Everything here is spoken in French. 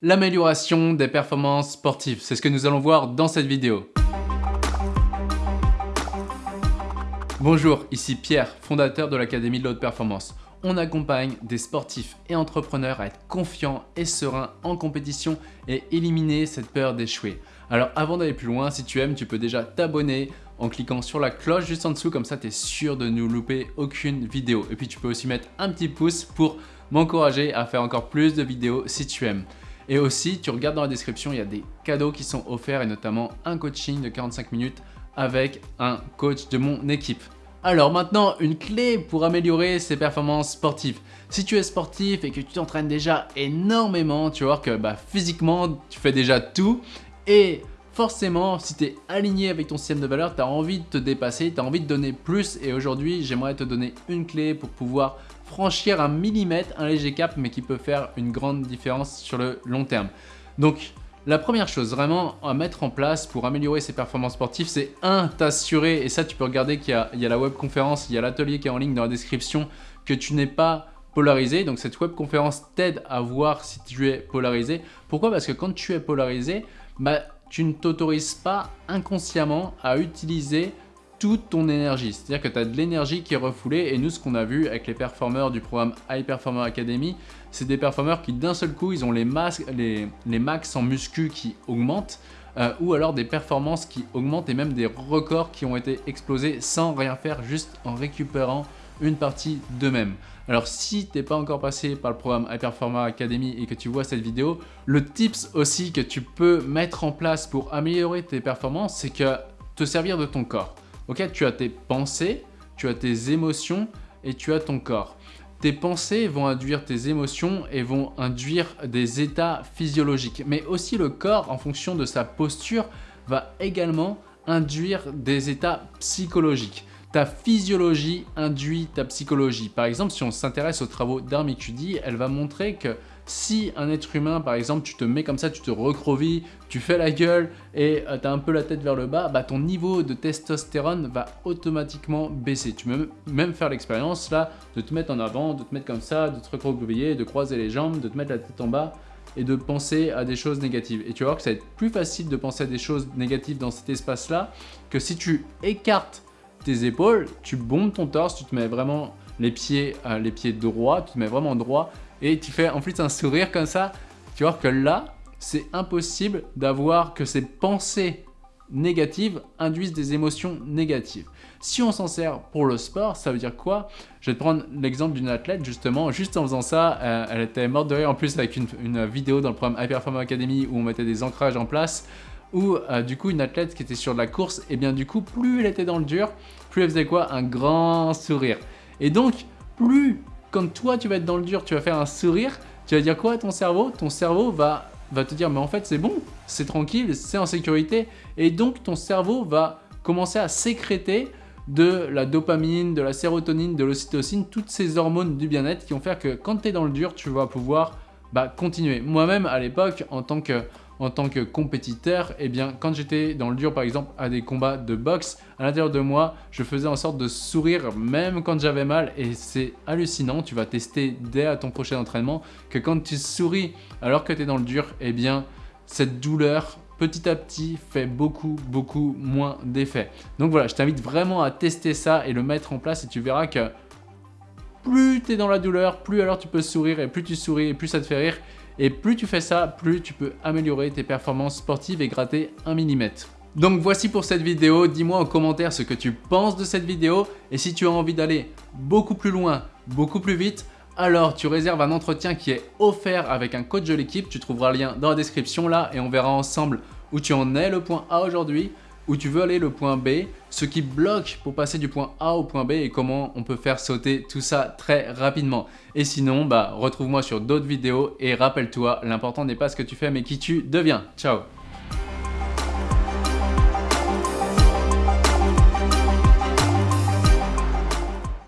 L'amélioration des performances sportives, c'est ce que nous allons voir dans cette vidéo. Bonjour, ici Pierre, fondateur de l'Académie de l'Haute Performance. On accompagne des sportifs et entrepreneurs à être confiants et sereins en compétition et éliminer cette peur d'échouer. Alors avant d'aller plus loin, si tu aimes, tu peux déjà t'abonner en cliquant sur la cloche juste en dessous, comme ça tu es sûr de ne louper aucune vidéo. Et puis tu peux aussi mettre un petit pouce pour m'encourager à faire encore plus de vidéos si tu aimes. Et aussi, tu regardes dans la description, il y a des cadeaux qui sont offerts et notamment un coaching de 45 minutes avec un coach de mon équipe. Alors maintenant, une clé pour améliorer ses performances sportives. Si tu es sportif et que tu t'entraînes déjà énormément, tu voir que bah, physiquement, tu fais déjà tout et forcément, si tu es aligné avec ton système de valeur, tu as envie de te dépasser, tu as envie de donner plus et aujourd'hui, j'aimerais te donner une clé pour pouvoir franchir un millimètre, un léger cap, mais qui peut faire une grande différence sur le long terme. Donc, la première chose vraiment à mettre en place pour améliorer ses performances sportives, c'est un, t'assurer, et ça tu peux regarder qu'il y, y, a la webconférence, il y a l'atelier qui est en ligne dans la description, que tu n'es pas polarisé. Donc cette webconférence t'aide à voir si tu es polarisé. Pourquoi? Parce que quand tu es polarisé, bah, tu ne t'autorises pas inconsciemment à utiliser toute ton énergie. C'est-à-dire que tu as de l'énergie qui est refoulée et nous, ce qu'on a vu avec les performeurs du programme High Performer Academy, c'est des performeurs qui d'un seul coup, ils ont les, max en muscu qui augmentent euh, ou alors des performances qui augmentent et même des records qui ont été explosés sans rien faire, juste en récupérant une partie d'eux-mêmes. Alors si tu n'es pas encore passé par le programme High Performer Academy et que tu vois cette vidéo, le tips aussi que tu peux mettre en place pour améliorer tes performances, c'est que te servir de ton corps. Tu as tes pensées, tu as tes émotions et tu as ton corps. Tes pensées vont induire tes émotions et vont induire des états physiologiques. Mais aussi le corps, en fonction de sa posture, va également induire des états psychologiques ta physiologie induit ta psychologie. Par exemple, si on s'intéresse aux travaux d'Armicudi, elle va montrer que si un être humain, par exemple, tu te mets comme ça, tu te recrovis, tu fais la gueule et euh, tu as un peu la tête vers le bas, bah, ton niveau de testostérone va automatiquement baisser. Tu peux même faire l'expérience là de te mettre en avant, de te mettre comme ça, de te recroqueviller, de croiser les jambes, de te mettre la tête en bas et de penser à des choses négatives. Et tu vas voir que ça va être plus facile de penser à des choses négatives dans cet espace-là que si tu écartes tes épaules, tu bombes ton torse, tu te mets vraiment les pieds, euh, les pieds droits, tu te mets vraiment droit et tu fais en plus un sourire comme ça. Tu vois que là, c'est impossible d'avoir que ces pensées négatives induisent des émotions négatives. Si on s'en sert pour le sport, ça veut dire quoi? Je vais te prendre l'exemple d'une athlète justement, juste en faisant ça, euh, elle était morte de rire en plus avec une, une vidéo dans le programme High Performance Academy où on mettait des ancrages en place où euh, du coup une athlète qui était sur de la course, et eh bien du coup plus elle était dans le dur, plus elle faisait quoi? Un grand sourire. Et donc plus quand toi tu vas être dans le dur, tu vas faire un sourire, tu vas dire quoi à ton cerveau? Ton cerveau va, va te dire mais en fait c'est bon, c'est tranquille, c'est en sécurité. Et donc ton cerveau va commencer à sécréter de la dopamine, de la sérotonine, de l'ocytocine, toutes ces hormones du bien-être qui vont faire que quand tu es dans le dur, tu vas pouvoir bah, continuer. Moi-même à l'époque, en tant que en tant que compétiteur, eh bien, quand j'étais dans le dur, par exemple, à des combats de boxe, à l'intérieur de moi, je faisais en sorte de sourire même quand j'avais mal et c'est hallucinant. Tu vas tester dès à ton prochain entraînement que quand tu souris alors que tu es dans le dur, eh bien, cette douleur petit à petit fait beaucoup beaucoup moins d'effet. Donc voilà, je t'invite vraiment à tester ça et le mettre en place et tu verras que plus tu es dans la douleur, plus alors tu peux sourire et plus tu souris et plus ça te fait rire et plus tu fais ça, plus tu peux améliorer tes performances sportives et gratter un millimètre. Donc voici pour cette vidéo, dis-moi en commentaire ce que tu penses de cette vidéo. Et si tu as envie d'aller beaucoup plus loin, beaucoup plus vite, alors tu réserves un entretien qui est offert avec un coach de l'équipe, tu trouveras le lien dans la description là et on verra ensemble où tu en es. Le point A aujourd'hui, où tu veux aller le point B, ce qui bloque pour passer du point A au point B et comment on peut faire sauter tout ça très rapidement. Et sinon, bah, retrouve-moi sur d'autres vidéos et rappelle-toi, l'important n'est pas ce que tu fais mais qui tu deviens. Ciao